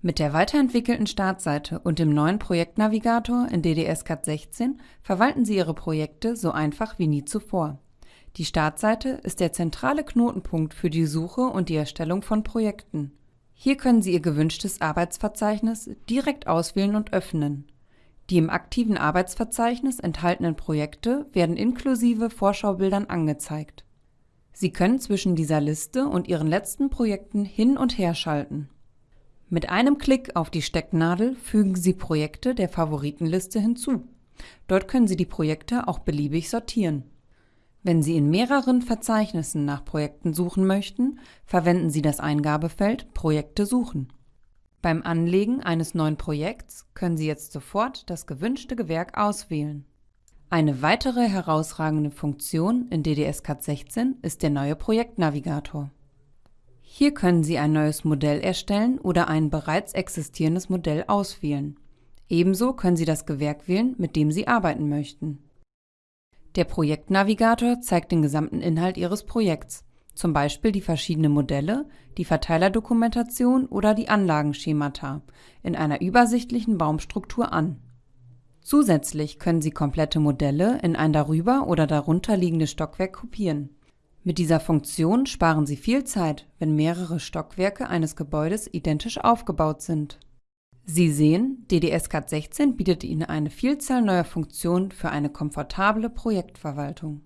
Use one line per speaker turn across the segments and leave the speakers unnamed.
Mit der weiterentwickelten Startseite und dem neuen Projektnavigator in DDS-CAD 16 verwalten Sie Ihre Projekte so einfach wie nie zuvor. Die Startseite ist der zentrale Knotenpunkt für die Suche und die Erstellung von Projekten. Hier können Sie Ihr gewünschtes Arbeitsverzeichnis direkt auswählen und öffnen. Die im aktiven Arbeitsverzeichnis enthaltenen Projekte werden inklusive Vorschaubildern angezeigt. Sie können zwischen dieser Liste und Ihren letzten Projekten hin und her schalten. Mit einem Klick auf die Stecknadel fügen Sie Projekte der Favoritenliste hinzu. Dort können Sie die Projekte auch beliebig sortieren. Wenn Sie in mehreren Verzeichnissen nach Projekten suchen möchten, verwenden Sie das Eingabefeld Projekte suchen. Beim Anlegen eines neuen Projekts können Sie jetzt sofort das gewünschte Gewerk auswählen. Eine weitere herausragende Funktion in DDS-CAD 16 ist der neue Projektnavigator. Hier können Sie ein neues Modell erstellen oder ein bereits existierendes Modell auswählen. Ebenso können Sie das Gewerk wählen, mit dem Sie arbeiten möchten. Der Projektnavigator zeigt den gesamten Inhalt Ihres Projekts, zum Beispiel die verschiedenen Modelle, die Verteilerdokumentation oder die Anlagenschemata, in einer übersichtlichen Baumstruktur an. Zusätzlich können Sie komplette Modelle in ein darüber oder darunter liegendes Stockwerk kopieren mit dieser Funktion sparen Sie viel Zeit, wenn mehrere Stockwerke eines Gebäudes identisch aufgebaut sind. Sie sehen, DDS-CAD 16 bietet Ihnen eine Vielzahl neuer Funktionen für eine komfortable Projektverwaltung.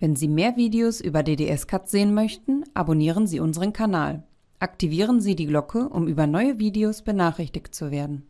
Wenn Sie mehr Videos über DDS-CAD sehen möchten, abonnieren Sie unseren Kanal. Aktivieren Sie die Glocke, um über neue Videos benachrichtigt zu werden